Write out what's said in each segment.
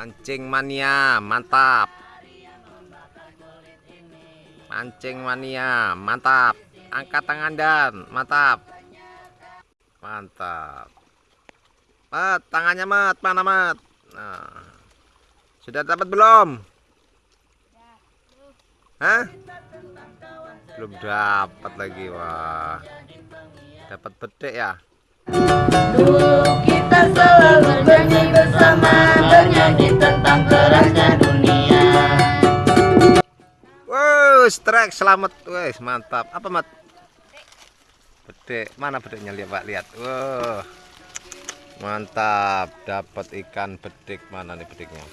Mancing mania, mantap. Mancing mania, mantap. Angkat tangan dan mantap. Mantap. Mat, tangannya mat, mana mat? Nah. Sudah dapat belum? Hah? Belum dapat lagi, wah. Dapat bedek ya? Dulu Wow, strike selamat, wes mantap. Apa mat? Bedek, mana bedeknya lihat pak lihat. Wow, mantap. Dapat ikan bedek mana nih bedeknya?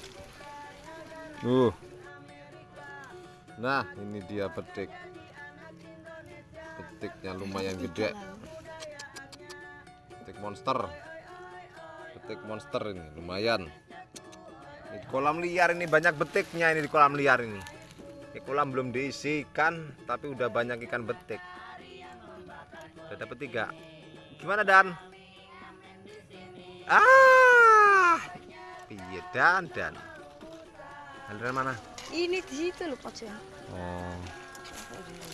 Uh, nah ini dia bedek. Bedeknya lumayan gede. Bedek monster. Bedek monster ini lumayan. Ini di kolam liar ini banyak betiknya ini di kolam liar ini. Ini kolam belum diisikan, tapi udah banyak ikan betik. Udah dapet tiga. Gimana Dan? Ah, iya Dan Dan. Aliran mana? Ini di situ loh Pak. Oh,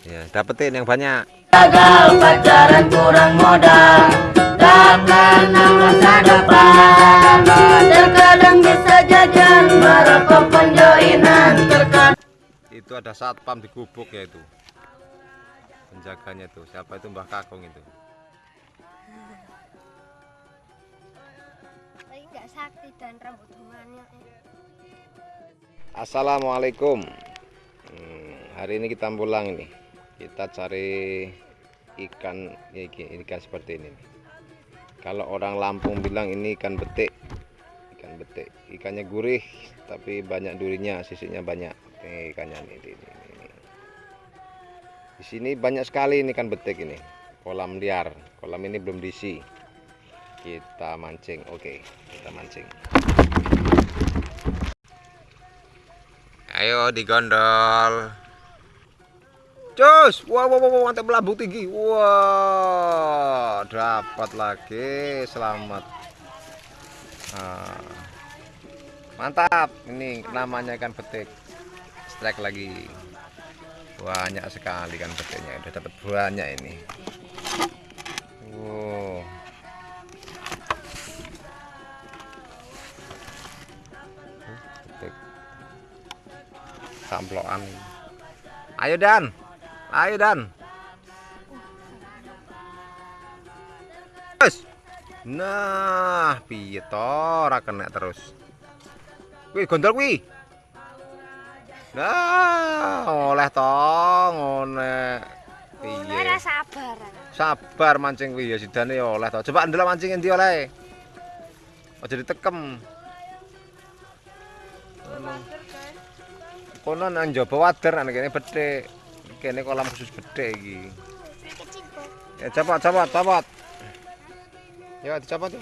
ya dapetin yang banyak. Gagal pacaran kurang modal Tak kenal masa depan Terkadang bisa jajan Merokok Itu ada satpam di gubuk ya itu. Penjaganya tuh. Siapa itu Mbah Kakung itu? Tapi nggak sakti dan rambut rumahnya. Assalamualaikum. Hmm, hari ini kita pulang ini. Kita cari ikan ikan seperti ini. Kalau orang Lampung bilang ini ikan betik. Ikan betik. Ikannya gurih tapi banyak durinya, sisinya banyak. Ini ikannya nih, ini, ini, ini. Di sini banyak sekali ini ikan betik ini. Kolam liar. Kolam ini belum diisi. Kita mancing. Oke, kita mancing. Ayo digondol. Cus, wah wah wah, mantap belabu tinggi. Wah, dapat lagi. Selamat. Ah. Mantap. Ini namanya ikan betik. Strike lagi. Banyak sekali ikan betiknya. Udah dapat banyak ini. Wow. Betik samplokan ayo Dan ayo Dan Wes. nah piye kena terus kuwi gondol kuwi nah oleh to ngene. Piye? Ora sabar. sabar mancing kuwi ya sidane ya oleh to. Coba ndelok mancing endi oleh? Aja ditekem. Kono nang njaba wader nang kene bedhik kene kolam khusus bedhik iki. Ya cepot cepot cepot ya dicopot ya